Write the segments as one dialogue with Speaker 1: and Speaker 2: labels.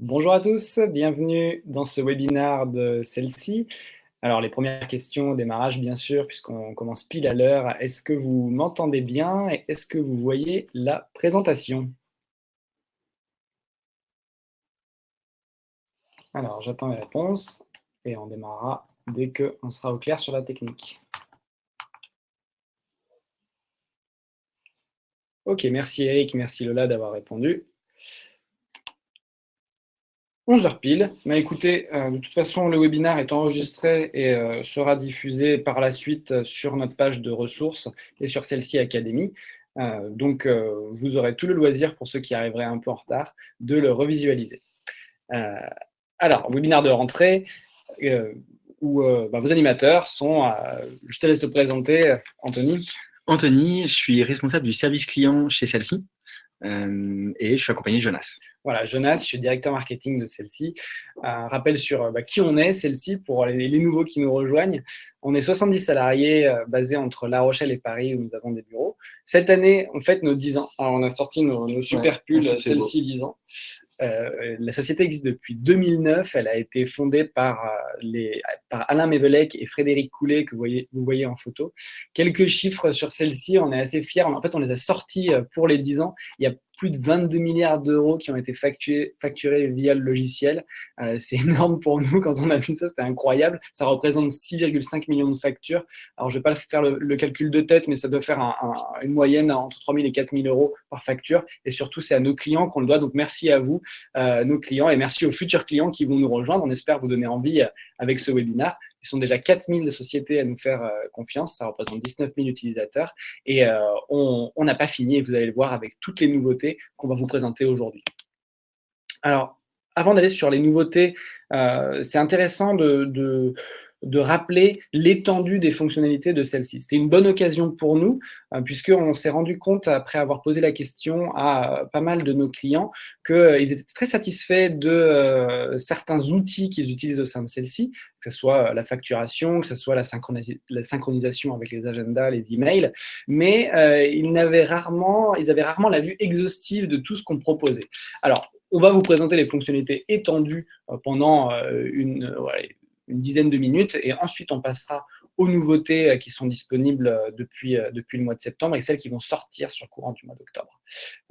Speaker 1: Bonjour à tous, bienvenue dans ce webinaire de celle-ci. Alors les premières questions au démarrage bien sûr, puisqu'on commence pile à l'heure. Est-ce que vous m'entendez bien et est-ce que vous voyez la présentation? Alors j'attends les réponses et on démarrera dès qu'on sera au clair sur la technique. Ok, merci Eric, merci Lola d'avoir répondu. 11h pile. Écoutez, euh, de toute façon, le webinaire est enregistré et euh, sera diffusé par la suite euh, sur notre page de ressources et sur celle-ci Académie. donc, vous aurez tout le loisir, pour ceux qui arriveraient un peu en retard, de le revisualiser. alors, webinaire de rentrée, où bah, vos animateurs sont, je te laisse te présenter, Anthony.
Speaker 2: Anthony, je suis responsable du service client chez celle-ci. Euh, et je suis accompagné de Jonas.
Speaker 1: Voilà, Jonas, je suis directeur marketing de celle-ci. Un rappel sur euh, bah, qui on est, celle-ci, pour les, nouveaux qui nous rejoignent. On est 70 salariés euh, basés entre La Rochelle et Paris où nous avons des bureaux. Cette année, on fête nos 10 ans. on a sorti nos, super pulls, celle-ci 10 ans. Euh, la société existe depuis 2009. Elle a été fondée par, euh, les, par Alain Mévelec et Frédéric Coulet, que vous voyez, en photo. Quelques chiffres sur celle-ci, on est assez fiers. En fait, on les a sortis euh, pour les 10 ans. Il y a plus de 22 milliards d'euros qui ont été facturés, via le logiciel. Euh, c'est énorme pour nous. Quand on a vu ça, c'était incroyable. Ça représente 6,5 millions de factures. Alors, je ne vais pas faire le, calcul de tête, mais ça doit faire une moyenne entre 3 000 et 4 000 euros par facture. Et surtout, c'est à nos clients qu'on le doit. Donc, merci à vous, euh, nos clients, et merci aux futurs clients qui vont nous rejoindre. On espère vous donner envie euh, avec ce webinaire. Ils sont déjà 4000 sociétés à nous faire euh, confiance, ça représente 19 000 utilisateurs et euh, on n'a pas fini vous allez le voir avec toutes les nouveautés qu'on va vous présenter aujourd'hui. Alors, avant d'aller sur les nouveautés, euh, c'est intéressant de de rappeler l'étendue des fonctionnalités de celle-ci. C'était une bonne occasion pour nous, euh, puisqu'on s'est rendu compte, après avoir posé la question à euh, pas mal de nos clients, qu'ils euh, étaient très satisfaits de certains outils qu'ils utilisent au sein de celle-ci, que ce soit la facturation, que ce soit la, synchronisation avec les agendas, les emails, mais ils, avaient rarement, ils avaient rarement la vue exhaustive de tout ce qu'on proposait. Alors, on va vous présenter les fonctionnalités étendues pendant une, une dizaine de minutes et ensuite on passera aux nouveautés euh, qui sont disponibles euh, depuis, euh, depuis le mois de septembre et celles qui vont sortir sur le courant du mois d'octobre.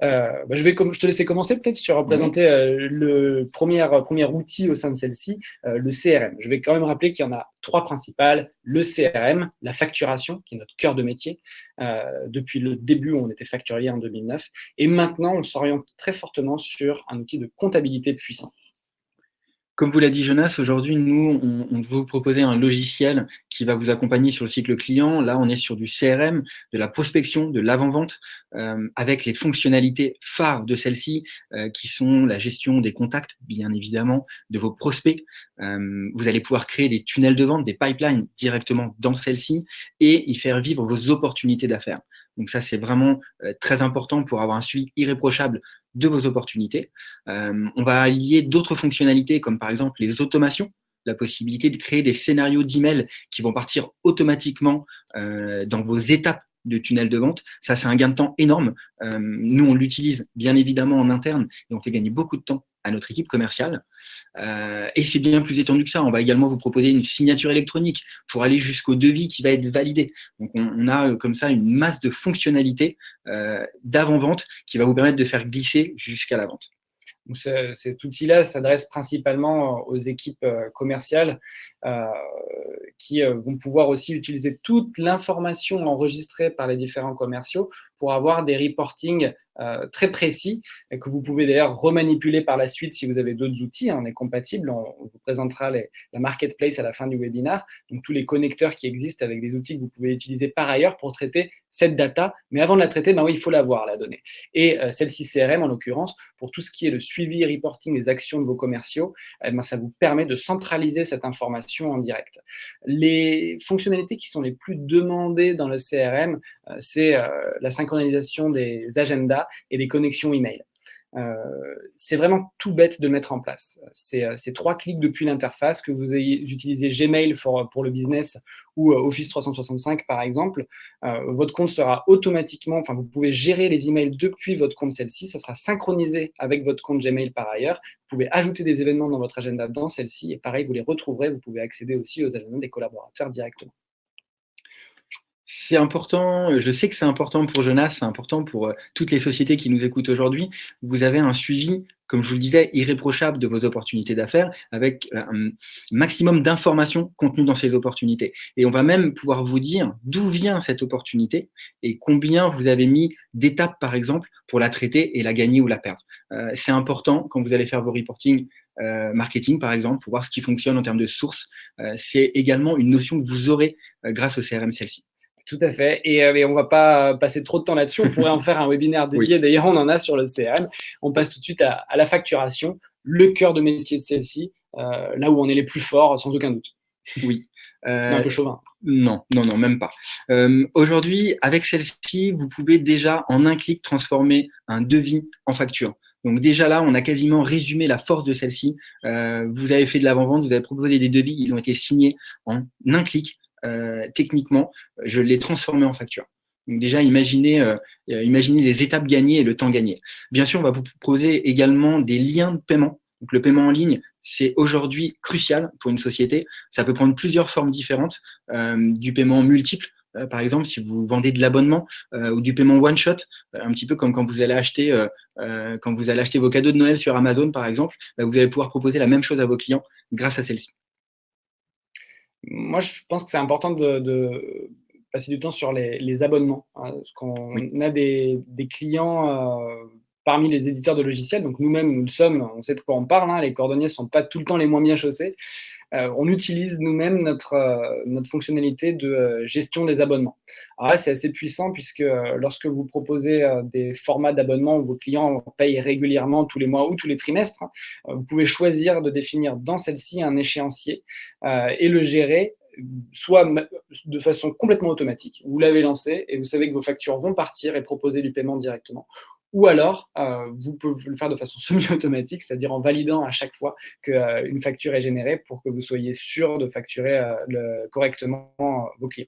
Speaker 1: Bah, je vais je te laisser commencer peut-être sur présenter le premier, premier outil au sein de celle-ci, le CRM. Je vais quand même rappeler qu'il y en a trois principales. Le CRM, la facturation, qui est notre cœur de métier. depuis le début, on était facturier en 2009. Et maintenant, on s'oriente très fortement sur un outil de comptabilité puissant.
Speaker 2: Comme vous l'a dit Jonas, aujourd'hui, nous, on, vous proposer un logiciel qui va vous accompagner sur le cycle client. Là, on est sur du CRM, de la prospection, de l'avant-vente, euh, avec les fonctionnalités phares de celle-ci, euh, qui sont la gestion des contacts, bien évidemment, de vos prospects. Euh, vous allez pouvoir créer des tunnels de vente, des pipelines directement dans celle-ci et y faire vivre vos opportunités d'affaires. Donc ça, c'est vraiment euh, très important pour avoir un suivi irréprochable de vos opportunités. Euh, on va allier d'autres fonctionnalités comme par exemple les automations, la possibilité de créer des scénarios d'email qui vont partir automatiquement euh, dans vos étapes de tunnel de vente. Ça, c'est un gain de temps énorme. nous, on l'utilise bien évidemment en interne et on fait gagner beaucoup de temps à notre équipe commerciale. Euh, et c'est bien plus étendu que ça. On va également vous proposer une signature électronique pour aller jusqu'au devis qui va être validé. Donc, on, a euh, comme ça une masse de fonctionnalités euh, d'avant-vente qui va vous permettre de faire glisser jusqu'à la vente.
Speaker 1: cet outil-là s'adresse principalement aux équipes commerciales qui vont pouvoir aussi utiliser toute l'information enregistrée par les différents commerciaux pour avoir des reportings euh, très précis que vous pouvez d'ailleurs remanipuler par la suite si vous avez d'autres outils. Hein, on est compatible, on, vous présentera la marketplace à la fin du webinaire, donc tous les connecteurs qui existent avec des outils que vous pouvez utiliser par ailleurs pour traiter cette data, mais avant de la traiter, ben oui, il faut l'avoir, la donnée. Et euh, celle-ci CRM, en l'occurrence, pour tout ce qui est le suivi et reporting des actions de vos commerciaux, eh ben, ça vous permet de centraliser cette information en direct. Les fonctionnalités qui sont les plus demandées dans le CRM, euh, c'est la synchronisation des agendas et des connexions email. c'est vraiment tout bête de mettre en place. C'est trois clics depuis l'interface, que vous ayez utilisé Gmail pour, le business ou Office 365 par exemple, votre compte sera automatiquement, enfin vous pouvez gérer les emails depuis votre compte celle-ci, ça sera synchronisé avec votre compte Gmail par ailleurs, vous pouvez ajouter des événements dans votre agenda dans celle-ci. Et pareil, vous les retrouverez, vous pouvez accéder aussi aux agendas des collaborateurs directement
Speaker 2: c'est important, je sais que c'est important pour Jonas, c'est important pour euh, toutes les sociétés qui nous écoutent aujourd'hui. Vous avez un suivi, comme je vous le disais, irréprochable de vos opportunités d'affaires avec euh, un maximum d'informations contenues dans ces opportunités. Et on va même pouvoir vous dire d'où vient cette opportunité et combien vous avez mis d'étapes, par exemple, pour la traiter et la gagner ou la perdre. Euh, c'est important quand vous allez faire vos reporting marketing, par exemple, pour voir ce qui fonctionne en termes de sources. c'est également une notion que vous aurez grâce au CRM celle-ci.
Speaker 1: Tout à fait. Et, euh, on ne va pas passer trop de temps là-dessus. On pourrait en faire un webinaire dédié. D'ailleurs, on en a sur le CRM. On passe tout de suite à, la facturation, le cœur de métier de celle-ci, euh, là où on est les plus forts, sans aucun doute.
Speaker 2: Oui.
Speaker 1: un peu chauvin.
Speaker 2: Non, non, non, même pas. Euh, aujourd'hui, avec celle-ci, vous pouvez déjà en un clic transformer un devis en facture. Donc déjà là, on a quasiment résumé la force de celle-ci. vous avez fait de l'avant-vente, vous avez proposé des devis, ils ont été signés en un clic. Euh, techniquement, je l'ai transformé en facture. Donc déjà, imaginez, euh, euh, imaginez les étapes gagnées et le temps gagné. Bien sûr, on va vous proposer également des liens de paiement. Donc le paiement en ligne, c'est aujourd'hui crucial pour une société. Ça peut prendre plusieurs formes différentes, du paiement multiple, par exemple, si vous vendez de l'abonnement ou du paiement one shot, un petit peu comme quand vous allez acheter quand vous allez acheter vos cadeaux de Noël sur Amazon, par exemple, bah, vous allez pouvoir proposer la même chose à vos clients grâce à celle-ci
Speaker 1: moi, je pense que c'est important de, passer du temps sur les, abonnements. Hein, parce qu'on a des, clients euh, parmi les éditeurs de logiciels, donc nous-mêmes, nous le sommes, on sait de quoi on parle, hein, les cordonniers ne sont pas tout le temps les moins bien chaussés. Euh, on utilise nous-mêmes notre, euh, notre fonctionnalité de euh, gestion des abonnements. Alors là, c'est assez puissant puisque lorsque vous proposez des formats d'abonnement où vos clients payent régulièrement tous les mois ou tous les trimestres, vous pouvez choisir de définir dans celle-ci un échéancier et le gérer soit de façon complètement automatique. Vous l'avez lancé et vous savez que vos factures vont partir et proposer du paiement directement. Ou alors, euh, vous pouvez le faire de façon semi-automatique, c'est-à-dire en validant à chaque fois qu'une euh, facture est générée pour que vous soyez sûr de facturer euh, correctement vos clients.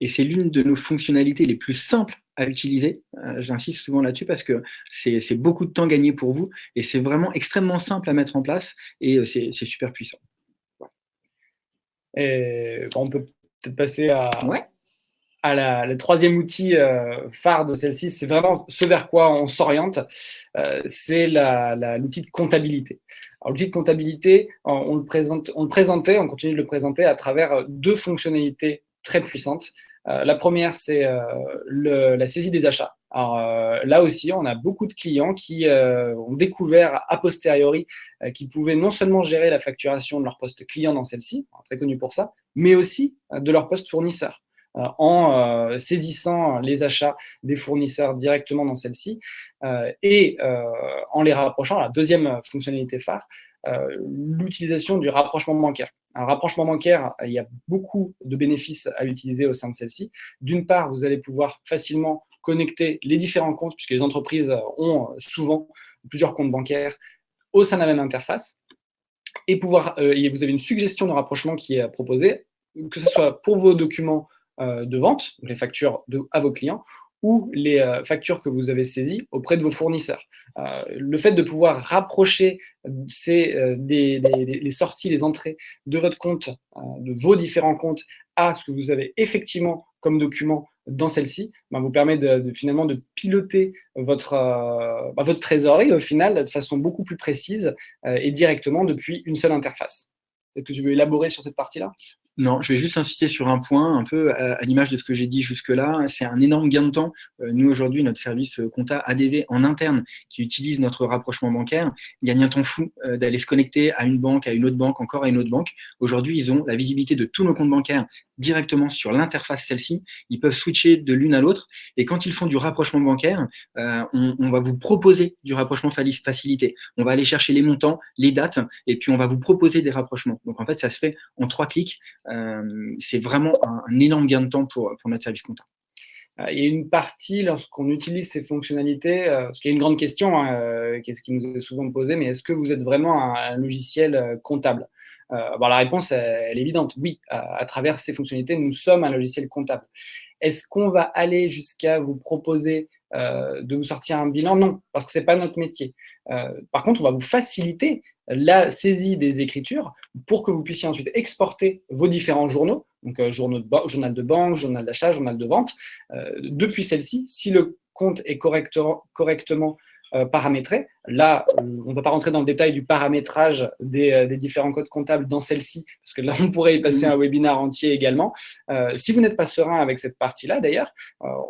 Speaker 2: Et c'est l'une de nos fonctionnalités les plus simples à utiliser. J'insiste souvent là-dessus parce que c'est beaucoup de temps gagné pour vous et c'est vraiment extrêmement simple à mettre en place et c'est super puissant.
Speaker 1: Et on peut peut-être passer à, ouais le troisième outil euh, phare de celle-ci, c'est vraiment ce vers quoi on s'oriente, euh, c'est l'outil de comptabilité. L'outil de comptabilité, on, le présente, on le présentait, on continue de le présenter à travers deux fonctionnalités très puissantes. Euh, la première, c'est la saisie des achats. Alors là aussi, on a beaucoup de clients qui ont découvert a posteriori qu'ils pouvaient non seulement gérer la facturation de leur poste client dans celle-ci, très connu pour ça, mais aussi de leur poste fournisseur. Euh, en euh, saisissant les achats des fournisseurs directement dans celle-ci euh, et en les rapprochant, la deuxième fonctionnalité phare, l'utilisation du rapprochement bancaire. Un rapprochement bancaire, il y a beaucoup de bénéfices à utiliser au sein de celle-ci. D'une part, vous allez pouvoir facilement connecter les différents comptes, puisque les entreprises ont souvent plusieurs comptes bancaires au sein de la même interface. Et pouvoir, vous avez une suggestion de rapprochement qui est proposée, que ce soit pour vos documents de vente, les factures à vos clients, ou les euh, factures que vous avez saisies auprès de vos fournisseurs. Euh, le fait de pouvoir rapprocher ces, les sorties, les entrées de votre compte, de vos différents comptes, à ce que vous avez effectivement comme document dans celle-ci, ben, vous permet de, finalement de piloter votre, ben, votre trésorerie au final de façon beaucoup plus précise et directement depuis une seule interface. Est-ce que tu veux élaborer sur cette partie-là?
Speaker 2: Non, je vais juste insister sur un point, un peu à, l'image de ce que j'ai dit jusque-là. C'est un énorme gain de temps. Euh, nous, aujourd'hui, notre service euh, compta ADV en interne, qui utilise notre rapprochement bancaire, gagne un temps fou euh, d'aller se connecter à une banque, à une autre banque, encore à une autre banque. Aujourd'hui, ils ont la visibilité de tous nos comptes bancaires directement sur l'interface celle-ci. Ils peuvent switcher de l'une à l'autre. Et quand ils font du rapprochement bancaire, on, on, va vous proposer du rapprochement facilité. On va aller chercher les montants, les dates, et puis on va vous proposer des rapprochements. Donc en fait, ça se fait en trois clics. Euh, c'est vraiment un, énorme gain de temps pour, notre service comptable.
Speaker 1: il y a une partie, lorsqu'on utilise ces fonctionnalités, ce qui est une grande question, hein, ce qui nous est souvent posée, mais est-ce que vous êtes vraiment un, logiciel comptable? La réponse, elle, est évidente. Oui, à, travers ces fonctionnalités, nous sommes un logiciel comptable. Est-ce qu'on va aller jusqu'à vous proposer de vous sortir un bilan? Non, parce que ce n'est pas notre métier. par contre, on va vous faciliter la saisie des écritures pour que vous puissiez ensuite exporter vos différents journaux, donc euh, journal de banque, journal d'achat, journal de vente, euh, depuis celle-ci, si le compte est correctement euh, paramétré. Là, on ne va pas rentrer dans le détail du paramétrage des, différents codes comptables dans celle-ci, parce que là, on pourrait y passer un webinaire entier également. si vous n'êtes pas serein avec cette partie-là, d'ailleurs,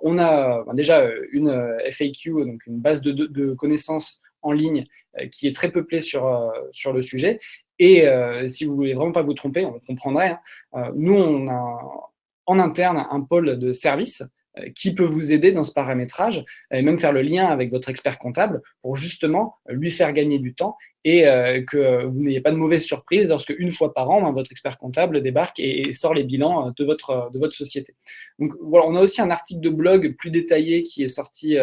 Speaker 1: on a déjà une FAQ, donc une base de, de connaissances en ligne euh, qui est très peuplé sur, euh, sur le sujet. Et euh, si vous voulez vraiment pas vous tromper, on comprendrait. Hein, nous, on a en interne un pôle de service qui peut vous aider dans ce paramétrage et même faire le lien avec votre expert comptable pour justement lui faire gagner du temps et euh, que vous n'ayez pas de mauvaise surprise lorsque une fois par an, ben, votre expert comptable débarque et, sort les bilans euh, de votre, de votre société. Donc voilà, on a aussi un article de blog plus détaillé qui est sorti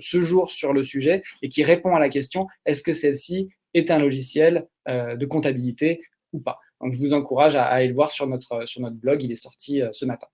Speaker 1: ce jour sur le sujet et qui répond à la question est-ce que celle-ci est un logiciel de comptabilité ou pas? Donc je vous encourage à, aller le voir sur notre, sur notre blog, il est sorti ce matin.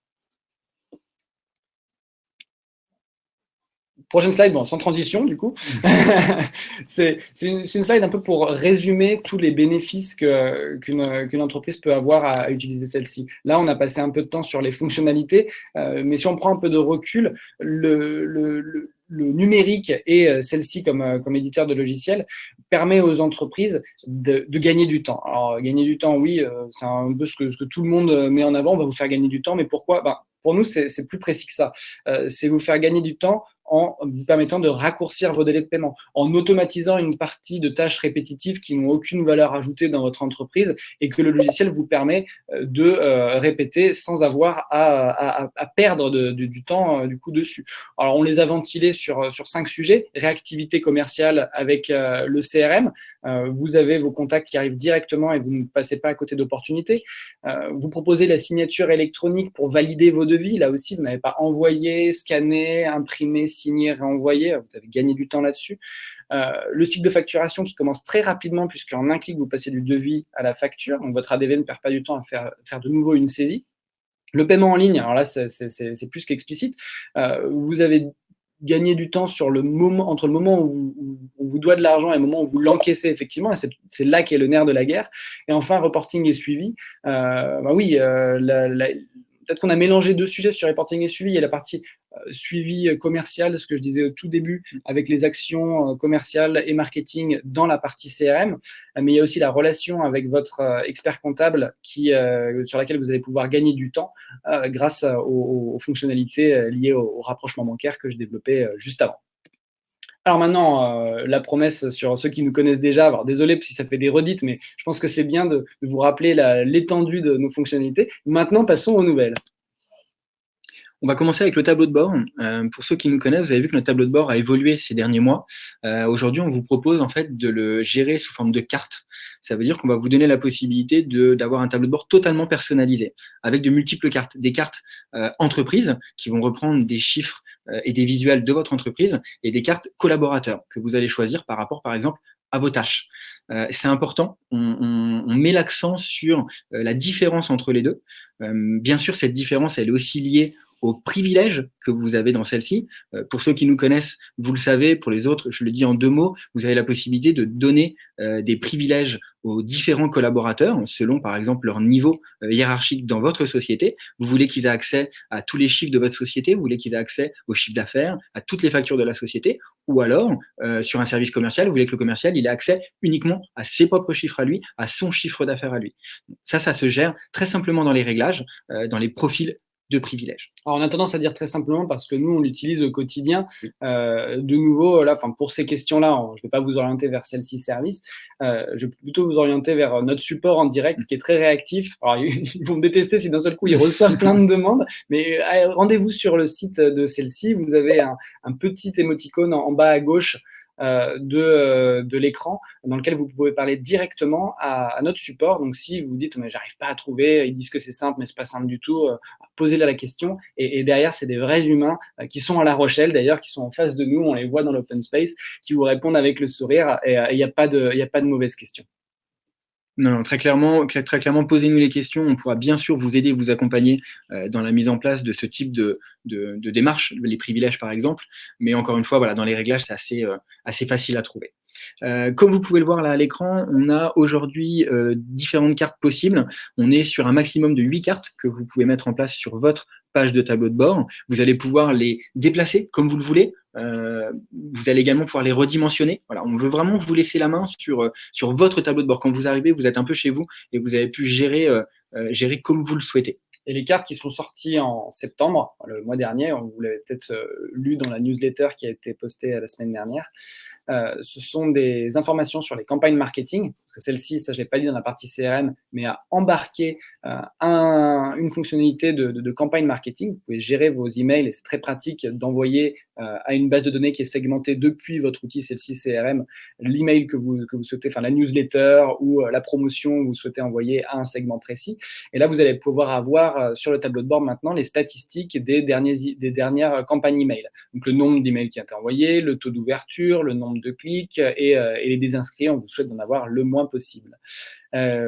Speaker 1: Prochaine slide, bon, sans transition du coup. c'est une, slide un peu pour résumer tous les bénéfices qu'une entreprise peut avoir à, utiliser celle-ci. Là, on a passé un peu de temps sur les fonctionnalités, euh, mais si on prend un peu de recul, le, le, numérique et euh, celle-ci comme, euh, comme éditeur de logiciels permet aux entreprises de, gagner du temps. Alors, gagner du temps, oui, c'est un peu ce que, ce que, tout le monde met en avant, on va vous faire gagner du temps, mais pourquoi? Ben, Pour nous, c'est plus précis que ça. c'est vous faire gagner du temps en vous permettant de raccourcir vos délais de paiement, en automatisant une partie de tâches répétitives qui n'ont aucune valeur ajoutée dans votre entreprise et que le logiciel vous permet euh, de euh, répéter sans avoir à, perdre du temps euh, du coup dessus. Alors on les a ventilés sur, sur cinq sujets, réactivité commerciale avec le CRM, vous avez vos contacts qui arrivent directement et vous ne passez pas à côté d'opportunités. vous proposez la signature électronique pour valider vos devis. Là aussi, vous n'avez pas envoyé, scanné, imprimé, signer, renvoyer, vous avez gagné du temps là-dessus. Euh, le cycle de facturation qui commence très rapidement, puisqu'en un clic, vous passez du devis à la facture. Donc, votre ADV ne perd pas du temps à faire, de nouveau une saisie. Le paiement en ligne, alors là, c'est plus qu'explicite. Euh, vous avez gagné du temps sur le moment, entre le moment où, on vous doit de l'argent et le moment où vous l'encaissez effectivement, et c'est là qu'est le nerf de la guerre. Et enfin, reporting et suivi. Euh, bah oui, la, peut-être qu'on a mélangé deux sujets sur reporting et suivi. Il y a la partie euh, suivi commercial, ce que je disais au tout début, avec les actions euh, commerciales et marketing dans la partie CRM. Euh, mais il y a aussi la relation avec votre expert comptable qui, sur laquelle vous allez pouvoir gagner du temps grâce aux, fonctionnalités liées au, rapprochement bancaire que je développais juste avant. Alors maintenant, la promesse sur ceux qui nous connaissent déjà, alors désolé si ça fait des redites, mais je pense que c'est bien de, de, vous rappeler l'étendue de nos fonctionnalités. Maintenant, passons aux nouvelles.
Speaker 2: On va commencer avec le tableau de bord. Euh, pour ceux qui nous connaissent, vous avez vu que notre tableau de bord a évolué ces derniers mois. Euh, aujourd'hui, on vous propose en fait de le gérer sous forme de carte. Ça veut dire qu'on va vous donner la possibilité d'avoir un tableau de bord totalement personnalisé, avec de multiples cartes. Des cartes euh, entreprises qui vont reprendre des chiffres et des visuels de votre entreprise, et des cartes collaborateurs que vous allez choisir par rapport, par exemple, à vos tâches. c'est important, on, on met l'accent sur la différence entre les deux. bien sûr, cette différence, elle est aussi liée aux privilèges que vous avez dans celle-ci. Euh, pour ceux qui nous connaissent, vous le savez, pour les autres, je le dis en deux mots, vous avez la possibilité de donner euh, des privilèges aux différents collaborateurs, selon par exemple leur niveau euh, hiérarchique dans votre société. Vous voulez qu'ils aient accès à tous les chiffres de votre société, vous voulez qu'ils aient accès aux chiffres d'affaires, à toutes les factures de la société, ou alors, sur un service commercial, vous voulez que le commercial il ait accès uniquement à ses propres chiffres à lui, à son chiffre d'affaires à lui. Ça, ça se gère très simplement dans les réglages, dans les profils de privilèges.
Speaker 1: Alors, on a tendance à dire très simplement parce que nous, on l'utilise au quotidien. Euh, de nouveau, là, pour ces questions-là, je ne vais pas vous orienter vers celle-ci service. Euh, je vais plutôt vous orienter vers notre support en direct qui est très réactif. Alors, ils vont me détester si d'un seul coup, ils reçoivent plein de demandes. Mais euh, rendez-vous sur le site de celle-ci. Vous avez un, petit émoticône en, bas à gauche de, de l'écran dans lequel vous pouvez parler directement à, notre support. Donc, si vous dites, mais j'arrive pas à trouver, ils disent que c'est simple, mais c'est pas simple du tout, posez-leur la question. Et, derrière, c'est des vrais humains qui sont à La Rochelle, d'ailleurs, qui sont en face de nous, on les voit dans l'open space, qui vous répondent avec le sourire et il n'y a, pas de, a pas de mauvaise question.
Speaker 2: Non, très clairement, très clairement, posez-nous les questions. On pourra bien sûr vous aider, vous accompagner euh, dans la mise en place de ce type de, de, démarche, les privilèges par exemple. Mais encore une fois, voilà, dans les réglages, c'est assez, euh, assez facile à trouver. Euh, comme vous pouvez le voir là à l'écran, on a aujourd'hui différentes cartes possibles. On est sur un maximum de 8 cartes que vous pouvez mettre en place sur votre page de tableau de bord. Vous allez pouvoir les déplacer comme vous le voulez. Euh, vous allez également pouvoir les redimensionner. Voilà, on veut vraiment vous laisser la main sur, euh, sur votre tableau de bord. Quand vous arrivez, vous êtes un peu chez vous et vous avez pu gérer, euh, gérer comme vous le souhaitez.
Speaker 1: Et les cartes qui sont sorties en septembre, le mois dernier, vous l'avez peut-être lu dans la newsletter qui a été postée la semaine dernière, euh, ce sont des informations sur les campagnes marketing, que celle-ci, ça je l'ai pas dit dans la partie CRM, mais à embarquer euh, un, une fonctionnalité de, campagne marketing. Vous pouvez gérer vos emails et c'est très pratique d'envoyer euh, à une base de données qui est segmentée depuis votre outil celle-ci CRM l'email que vous, que vous souhaitez, enfin la newsletter ou la promotion que vous souhaitez envoyer à un segment précis. Et là, vous allez pouvoir avoir sur le tableau de bord maintenant les statistiques des, derniers, des dernières campagnes email. Donc le nombre d'emails qui ont été envoyés, le taux d'ouverture, le nombre de clics et, euh, et, les désinscrits, on vous souhaite d'en avoir le moins possible. Euh,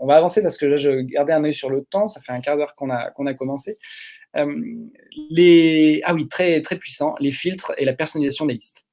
Speaker 1: on va avancer parce que là, je gardais un œil sur le temps, ça fait un quart d'heure qu'on a, a commencé. Euh, les... Ah oui, très, très puissant, les filtres et la personnalisation des listes.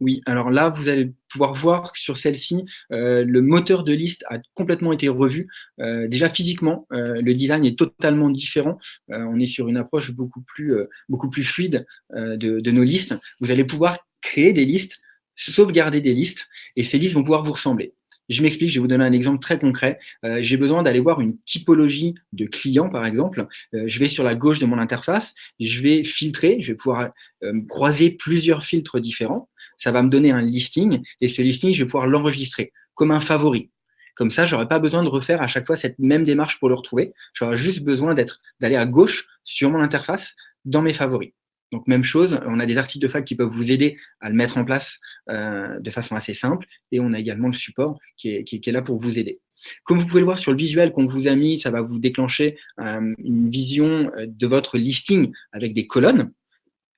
Speaker 2: Oui, alors là, vous allez pouvoir voir que sur celle-ci, le moteur de liste a complètement été revu. déjà physiquement, le design est totalement différent. on est sur une approche beaucoup plus, beaucoup plus fluide de, de, nos listes. Vous allez pouvoir créer des listes sauvegarder des listes et ces listes vont pouvoir vous ressembler. Je m'explique, je vais vous donner un exemple très concret. Euh, j'ai besoin d'aller voir une typologie de clients, par exemple. Euh, je vais sur la gauche de mon interface, je vais filtrer, je vais pouvoir euh, croiser plusieurs filtres différents. Ça va me donner un listing et ce listing, je vais pouvoir l'enregistrer comme un favori. Comme ça, j'aurais pas besoin de refaire à chaque fois cette même démarche pour le retrouver. J'aurais juste besoin d'être, d'aller à gauche sur mon interface dans mes favoris. Donc même chose, on a des articles de fac qui peuvent vous aider à le mettre en place euh, de façon assez simple, et on a également le support qui est, là pour vous aider. Comme vous pouvez le voir sur le visuel qu'on vous a mis, ça va vous déclencher euh, une vision euh, de votre listing avec des colonnes.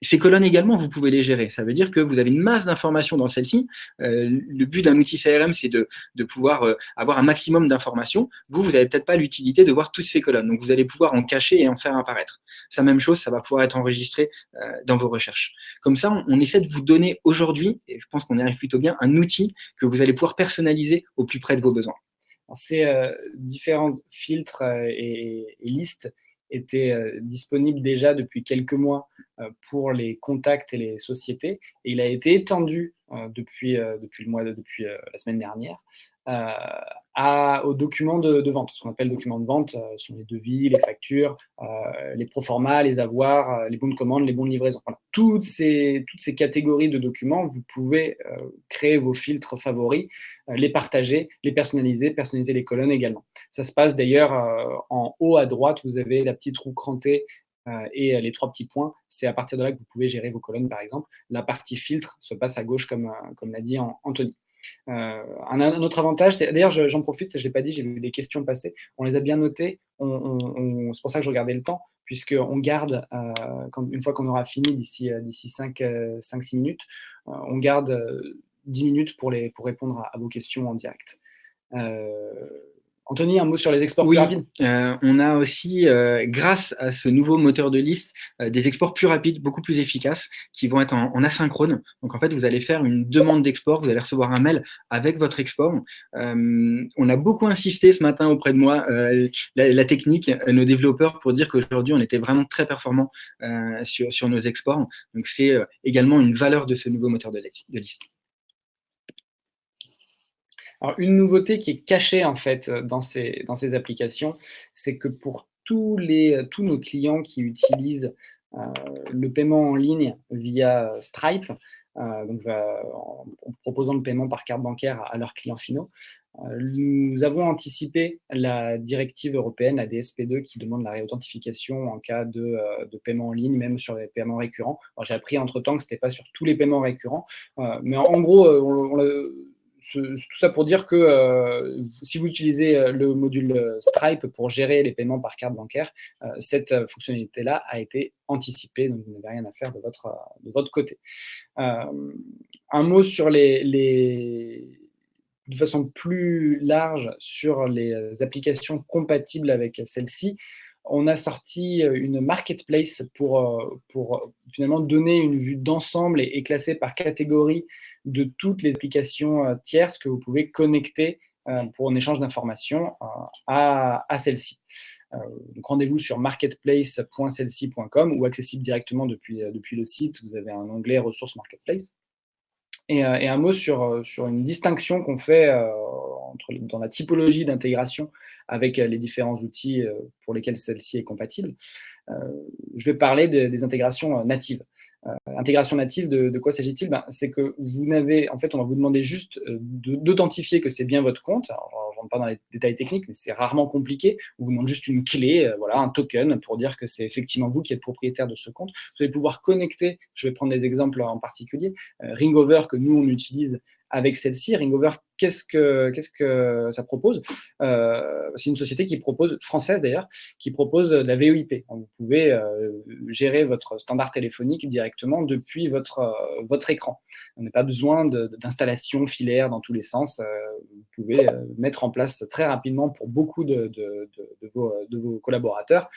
Speaker 2: Ces colonnes également, vous pouvez les gérer. Ça veut dire que vous avez une masse d'informations dans celle-ci. Euh, le but d'un outil CRM, c'est de, de, pouvoir euh, avoir un maximum d'informations. Vous, vous n'avez peut-être pas l'utilité de voir toutes ces colonnes. Donc, vous allez pouvoir en cacher et en faire apparaître. Ça, même chose, ça va pouvoir être enregistré euh, dans vos recherches. Comme ça, on, essaie de vous donner aujourd'hui, et je pense qu'on y arrive plutôt bien, un outil que vous allez pouvoir personnaliser au plus près de vos besoins.
Speaker 1: Ces différents filtres et listes était euh, disponible déjà depuis quelques mois euh, pour les contacts et les sociétés. Et il a été étendu depuis, depuis, le mois depuis la semaine dernière aux documents de, vente. Ce qu'on appelle documents de vente sont les devis, les factures, les proformas, les avoirs, les bons de commande, les bons de livraison. Toutes, ces, toutes ces catégories de documents, vous pouvez créer vos filtres favoris, les partager, les personnaliser, personnaliser les colonnes également. Ça se passe d'ailleurs en haut à droite, vous avez la petite roue crantée et les trois petits points, c'est à partir de là que vous pouvez gérer vos colonnes, par exemple. La partie filtre se passe à gauche, comme, comme l'a dit Anthony. Euh, un, autre avantage, d'ailleurs j'en profite, je ne l'ai pas dit, j'ai vu des questions passer, on les a bien notées, c'est pour ça que je regardais le temps, puisqu'on garde, euh, une fois qu'on aura fini d'ici 5-6 euh, minutes, on garde 10 minutes pour, les, pour répondre à, vos questions en direct. Anthony, un mot sur les exports
Speaker 2: plus
Speaker 1: rapides
Speaker 2: euh, On a aussi, euh, grâce à ce nouveau moteur de liste, euh, des exports plus rapides, beaucoup plus efficaces, qui vont être en, asynchrone. Donc en fait, vous allez faire une demande d'export, vous allez recevoir un mail avec votre export. on a beaucoup insisté ce matin auprès de moi, la, technique, nos développeurs, pour dire qu'aujourd'hui, on était vraiment très performants sur, sur nos exports. Donc c'est également une valeur de ce nouveau moteur de liste.
Speaker 1: Une nouveauté qui est cachée en fait dans ces, dans ces applications, c'est que pour tous, tous nos clients qui utilisent euh, le paiement en ligne via Stripe, euh, en, proposant le paiement par carte bancaire à, leurs clients finaux, Nous avons anticipé la directive européenne ADSP2 qui demande la réauthentification en cas de, paiement en ligne, même sur les paiements récurrents. J'ai appris entre-temps que ce n'était pas sur tous les paiements récurrents, mais en, gros, on, tout ça pour dire que euh, si vous utilisez euh, le module euh, Stripe pour gérer les paiements par carte bancaire, cette fonctionnalité-là a été anticipée, donc vous n'avez rien à faire de votre, de votre côté. un mot sur les, les, de façon plus large sur les applications compatibles avec celle-ci on a sorti euh, une marketplace pour, euh, euh, finalement donner une vue d'ensemble et, classer par catégorie de toutes les applications tierces que vous pouvez connecter pour un échange d'informations à, celle-ci. donc rendez-vous sur marketplace.celci.com ou accessible directement depuis, depuis le site. Vous avez un onglet ressources marketplace. Et, un mot sur, sur une distinction qu'on fait dans la typologie d'intégration avec euh, les différents outils euh, pour lesquels celle-ci est compatible. Euh, je vais parler des intégrations natives. intégration native, de, quoi s'agit-il? Ben, C'est que vous n'avez, en fait, on va vous demander juste d'authentifier que c'est bien votre compte. Alors, je ne rentre pas dans les détails techniques, mais c'est rarement compliqué. On vous demande juste une clé, voilà, un token pour dire que c'est effectivement vous qui êtes propriétaire de ce compte. Vous allez pouvoir connecter, je vais prendre des exemples en particulier, Ringover que nous on utilise avec celle-ci. Ringover, qu'est-ce que, ça propose? Euh, C'est une société qui propose, française d'ailleurs, qui propose la VoIP. Vous pouvez euh, gérer votre standard téléphonique directement depuis votre, euh, écran. On n'a pas besoin d'installation filaire dans tous les sens. vous pouvez mettre en place très rapidement pour beaucoup de, de, vos, de vos, collaborateurs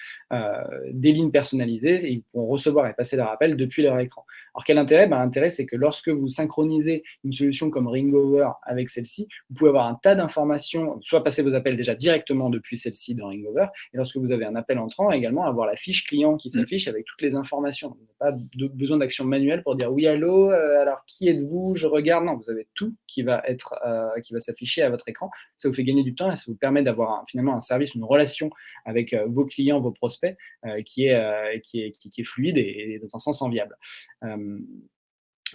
Speaker 1: des lignes personnalisées et ils pourront recevoir et passer leur appel depuis leur écran. Alors quel intérêt? Ben, L'intérêt, c'est que lorsque vous synchronisez une solution comme Ringover avec celle-ci, vous pouvez avoir un tas d'informations, soit passer vos appels déjà directement depuis celle-ci dans Ringover, et lorsque vous avez un appel entrant, également avoir la fiche client qui mm. s'affiche avec toutes les informations. Vous n'avez pas de, besoin d'action manuelle pour dire oui, allô, euh, alors qui êtes-vous? Je regarde. Non, vous avez tout qui va être, euh, qui va s'afficher à votre écran. Ça vous fait gagner du temps et ça vous permet d'avoir finalement un service, une relation avec euh, vos clients, vos prospects qui, est, qui, est, qui, est fluide et, dans un sens enviable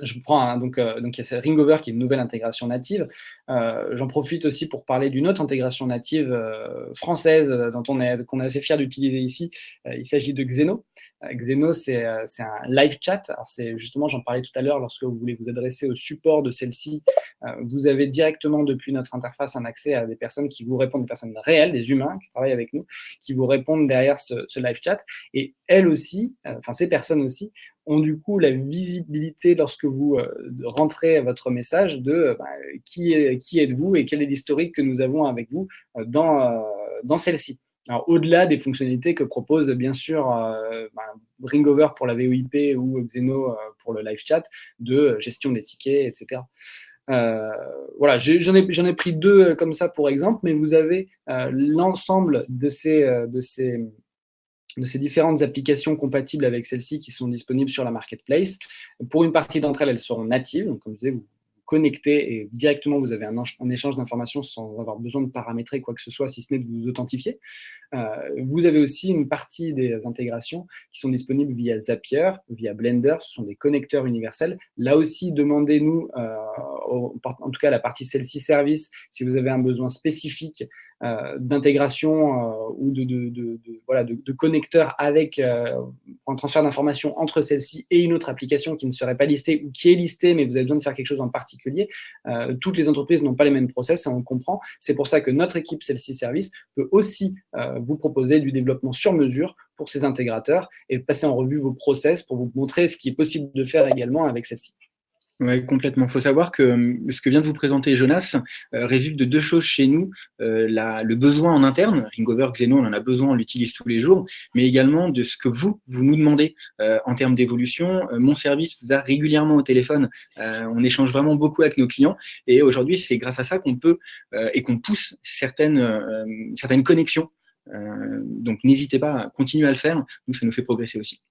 Speaker 1: je prends donc, euh, donc il y a Ringover qui est une nouvelle intégration native. Euh, j'en profite aussi pour parler d'une autre intégration native euh, française dont on est qu'on est assez fier d'utiliser ici. il s'agit de Xeno. Xeno c'est un live chat. Alors c'est justement j'en parlais tout à l'heure lorsque vous voulez vous adresser au support de celle-ci, vous avez directement depuis notre interface un accès à des personnes qui vous répondent, des personnes réelles, des humains qui travaillent avec nous, qui vous répondent derrière ce, live chat. Et elles aussi, enfin ces personnes aussi ont du coup la visibilité lorsque vous euh, rentrez votre message de euh, bah, qui, qui êtes-vous et quel est l'historique que nous avons avec vous euh, dans, dans celle-ci. Alors, au-delà des fonctionnalités que propose bien sûr bah, Ringover pour la VoIP ou Xeno pour le live chat, de gestion des tickets, etc. voilà, j'en ai, pris deux comme ça pour exemple, mais vous avez l'ensemble de ces, de ces de ces différentes applications compatibles avec celle-ci qui sont disponibles sur la marketplace. Pour une partie d'entre elles, elles seront natives. Donc, comme je disais, connectez et directement vous avez un, échange d'informations sans avoir besoin de paramétrer quoi que ce soit, si ce n'est de vous authentifier. Euh, vous avez aussi une partie des intégrations qui sont disponibles via Zapier, via Blender, ce sont des connecteurs universels. Là aussi, demandez-nous, euh, en tout cas la partie celle-ci service, si vous avez un besoin spécifique d'intégration ou de, connecteurs avec un transfert d'informations entre celle-ci et une autre application qui ne serait pas listée ou qui est listée, mais vous avez besoin de faire quelque chose en particulier. toutes les entreprises n'ont pas les mêmes process, ça on comprend. C'est pour ça que notre équipe celle-ci service peut aussi vous proposer du développement sur mesure pour ces intégrateurs et passer en revue vos process pour vous montrer ce qui est possible de faire également avec celle-ci.
Speaker 2: Oui, complètement. Il faut savoir que euh, ce que vient de vous présenter Jonas euh, résulte de deux choses chez nous. Euh, le besoin en interne, Ringover, Xeno, on en a besoin, on l'utilise tous les jours, mais également de ce que vous, vous nous demandez en termes d'évolution. mon service vous a régulièrement au téléphone. on échange vraiment beaucoup avec nos clients et aujourd'hui, c'est grâce à ça qu'on peut et qu'on pousse certaines, certaines connexions donc n'hésitez pas à continuer à le faire, nous ça nous fait progresser aussi.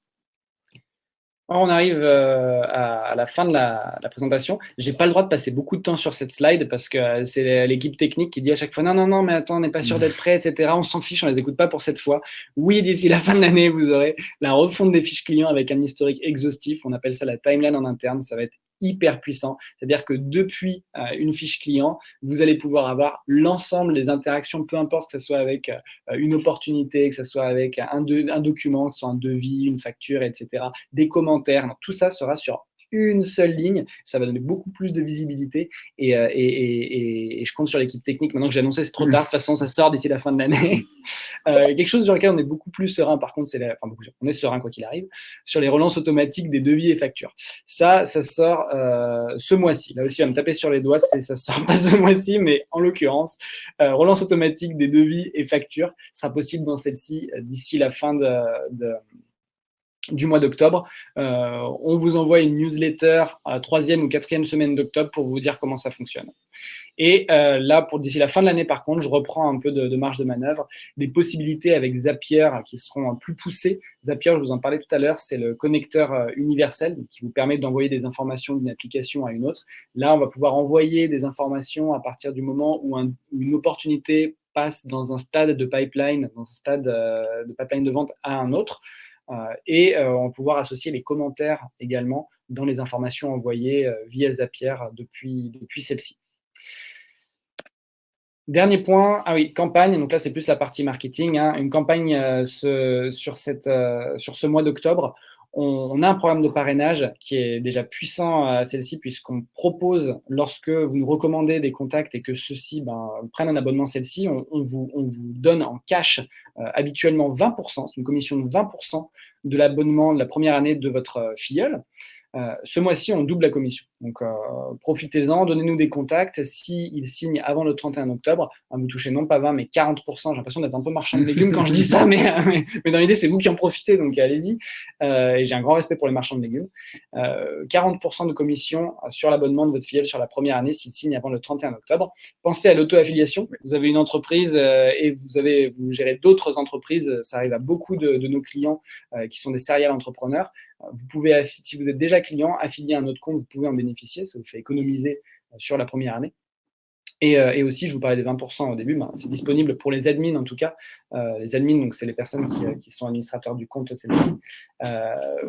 Speaker 1: On arrive euh, à, la fin de la, présentation. Je n'ai pas le droit de passer beaucoup de temps sur cette slide parce que euh, c'est l'équipe technique qui dit à chaque fois non, non, non, mais attends, on n'est pas sûr d'être prêt, etc. On s'en fiche, on ne les écoute pas pour cette fois. Oui, d'ici la fin de l'année, vous aurez la refonte des fiches clients avec un historique exhaustif. On appelle ça la timeline en interne. Ça va être hyper puissant. C'est-à-dire que depuis une fiche client, vous allez pouvoir avoir l'ensemble des interactions, peu importe que ce soit avec une opportunité, que ce soit avec un, un document, que ce soit un devis, une facture, etc., des commentaires. tout ça sera sur une seule ligne, ça va donner beaucoup plus de visibilité euh, et, je compte sur l'équipe technique. Maintenant que j'ai annoncé, c'est trop tard, de toute façon, ça sort d'ici la fin de l'année. Euh, quelque chose sur lequel on est beaucoup plus serein, par contre, c'est enfin, on est serein quoi qu'il arrive, sur les relances automatiques des devis et factures. Ça, ça sort euh, ce mois-ci. Là aussi, on va me taper sur les doigts, ça sort pas ce mois-ci, mais en l'occurrence, relance automatique des devis et factures sera possible dans celle-ci d'ici la fin de du mois d'octobre. Euh, on vous envoie une newsletter à troisième ou quatrième semaine d'octobre pour vous dire comment ça fonctionne. Et euh, là, pour d'ici la fin de l'année, par contre, je reprends un peu de, marge de manœuvre, des possibilités avec Zapier qui seront plus poussées. Zapier, je vous en parlais tout à l'heure, c'est le connecteur euh, universel qui vous permet d'envoyer des informations d'une application à une autre. Là, on va pouvoir envoyer des informations à partir du moment où, une opportunité passe dans un stade de pipeline, dans un stade de pipeline de vente à un autre. Euh, et euh, on va pouvoir associer les commentaires également dans les informations envoyées euh, via Zapier depuis, celle-ci. Dernier point, ah oui, campagne, donc là c'est plus la partie marketing, hein. une campagne sur ce mois d'octobre on, a un programme de parrainage qui est déjà puissant à celle-ci puisqu'on propose, lorsque vous nous recommandez des contacts et que ceux-ci ben, prennent un abonnement celle-ci, on, vous, donne en cash euh, habituellement 20%, c'est une commission de 20% de l'abonnement de la première année de votre euh, filleul. Euh, ce mois-ci, on double la commission. Donc, euh, profitez-en, donnez-nous des contacts. S'ils signent avant le 31 octobre, hein, vous touchez non pas 20, mais 40%. J'ai l'impression d'être un peu marchand de légumes quand je dis ça, mais, mais, dans l'idée, c'est vous qui en profitez, donc allez-y. Euh, et j'ai un grand respect pour les marchands de légumes. 40% de commission sur l'abonnement de votre filiale sur la première année s'il signe avant le 31 octobre. Pensez à l'auto-affiliation. Vous avez une entreprise et vous, avez, vous gérez d'autres entreprises. Ça arrive à beaucoup de, de nos clients qui sont des serial entrepreneurs. Vous pouvez, si vous êtes déjà client, affilier un autre compte, vous pouvez en bénéficier, ça vous fait économiser euh, sur la première année. Euh, et, aussi, je vous parlais des 20% au début, ben, c'est disponible pour les admins en tout cas. Euh, les admins, donc c'est les personnes qui, sont administrateurs du compte celle-ci.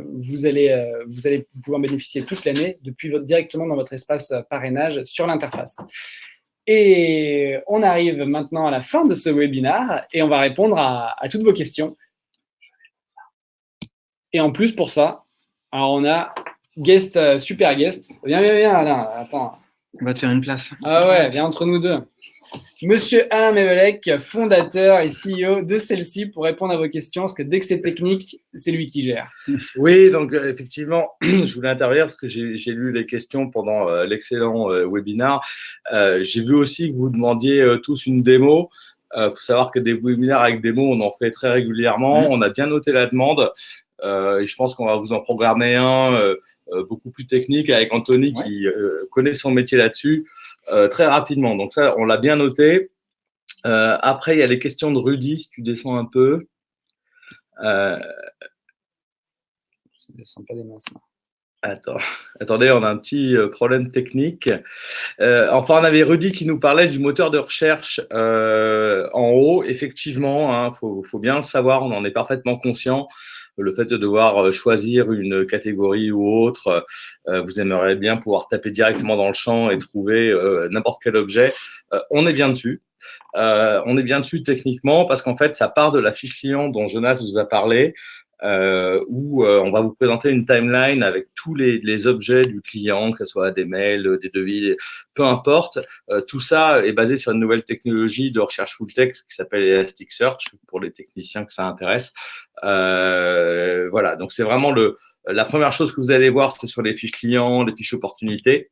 Speaker 1: vous, allez, vous allez pouvoir bénéficier toute l'année depuis directement dans votre espace parrainage sur l'interface. Et on arrive maintenant à la fin de ce webinaire et on va répondre à toutes vos questions. Et en plus, pour ça, alors on a guest, euh, super guest. Viens, viens, viens, Alain. Attends.
Speaker 2: On va te faire une place.
Speaker 1: Ah ouais, viens entre nous deux. Monsieur Alain Mevelec, fondateur et CEO de celle-ci pour répondre à vos questions, parce que dès que c'est technique, c'est lui qui gère.
Speaker 3: Oui, donc euh, effectivement, je voulais intervenir parce que j'ai lu les questions pendant euh, l'excellent webinaire. j'ai vu aussi que vous demandiez tous une démo. Il faut savoir que des webinaires avec démo, on en fait très régulièrement. Mmh. On a bien noté la demande. Euh, et je pense qu'on va vous en programmer un euh, euh, beaucoup plus technique avec Anthony qui connaît son métier là-dessus très rapidement. Donc ça, on l'a bien noté. après, il y a les questions de Rudy, si tu descends un peu. Euh... Je descends pas des mains, Attends, attendez, on a un petit problème technique. enfin, on avait Rudy qui nous parlait du moteur de recherche en haut. Effectivement, il hein, faut, faut, bien le savoir, on en est parfaitement conscient le fait de devoir euh, choisir une catégorie ou autre, euh, vous aimeriez bien pouvoir taper directement dans le champ et trouver euh, n'importe quel objet, on est bien dessus. on est bien dessus techniquement parce qu'en fait, ça part de la fiche client dont Jonas vous a parlé euh, où euh, on va vous présenter une timeline avec tous les, les, objets du client, que ce soit des mails, des devis, peu importe. Euh, tout ça est basé sur une nouvelle technologie de recherche full text qui s'appelle Elasticsearch pour les techniciens que ça intéresse. Euh, voilà, donc c'est vraiment le, la première chose que vous allez voir, c'est sur les fiches clients, les fiches opportunités.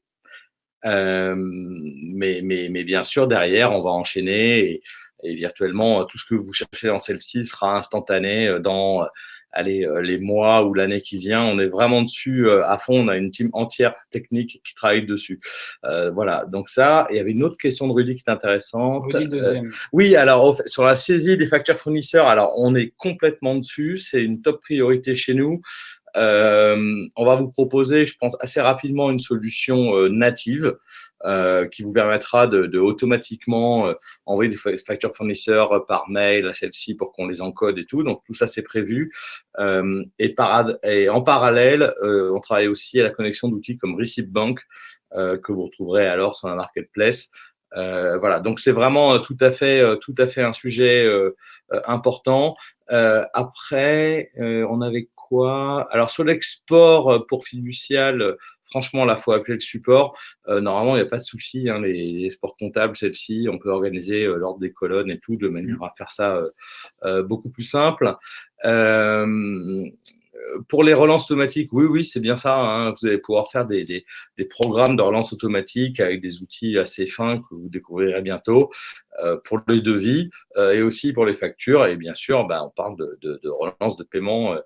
Speaker 3: Euh, mais, mais, mais, bien sûr, derrière, on va enchaîner et, et virtuellement, tout ce que vous cherchez dans celle-ci sera instantané dans allez, euh, les mois ou l'année qui vient. On est vraiment dessus euh, à fond. On a une team entière technique qui travaille dessus. Euh, voilà, donc ça. il y avait une autre question de Rudy qui est intéressante. oui, alors sur la saisie des factures fournisseurs, alors on est complètement dessus. C'est une top priorité chez nous. on va vous proposer, je pense, assez rapidement une solution native qui vous permettra de, automatiquement envoyer des factures fournisseurs par mail à celle-ci pour qu'on les encode et tout. Donc tout ça c'est prévu. et, et, en parallèle, on travaille aussi à la connexion d'outils comme Bank que vous retrouverez alors sur la marketplace. voilà, donc c'est vraiment tout à fait, tout à fait un sujet important. après, on avait quoi? Alors sur l'export pour fiducial, franchement, là, faut appeler le support. normalement, il n'y a pas de souci. Hein, les, les, sports comptables, celle-ci, on peut organiser l'ordre des colonnes et tout de manière à faire ça beaucoup plus simple. Euh, pour les relances automatiques, oui, oui, c'est bien ça. Hein. Vous allez pouvoir faire des, des, programmes de relance automatique avec des outils assez fins que vous découvrirez bientôt euh, pour les devis euh, et aussi pour les factures. Et bien sûr, bah, on parle de, de, de, relance de paiement.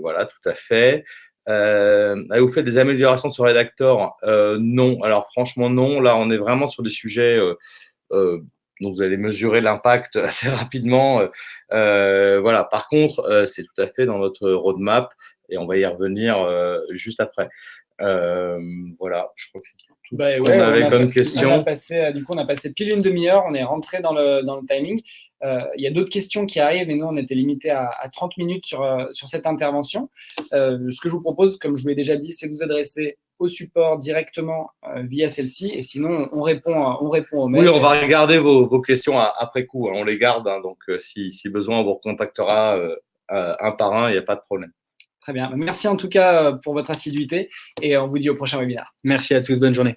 Speaker 3: voilà, tout à fait. Vous faites des améliorations sur Redactor? Non. Alors, franchement, non. Là, on est vraiment sur des sujets donc vous allez mesurer l'impact assez rapidement. Euh, euh, voilà. Par contre, euh, c'est tout à fait dans notre roadmap et on va y revenir juste après. voilà, je
Speaker 1: tout bah, on avait comme question. passé, du coup, on a passé pile une demi-heure, on est rentré dans le, dans le timing. Il y a d'autres questions qui arrivent et nous, on était limité à, à, 30 minutes sur, sur cette intervention. ce que je vous propose, comme je vous l'ai déjà dit, c'est de vous adresser au support directement euh, via celle-ci. Et sinon, on répond, on répond aux mails.
Speaker 3: Oui, on va regarder vos, vos questions après coup. Hein. On les garde. Hein. donc, euh, si, si, besoin, on vous recontactera euh, un par un. Il n'y a pas de problème.
Speaker 1: Très bien. Merci en tout cas pour votre assiduité et on vous dit au prochain webinaire.
Speaker 2: Merci à tous. Bonne journée.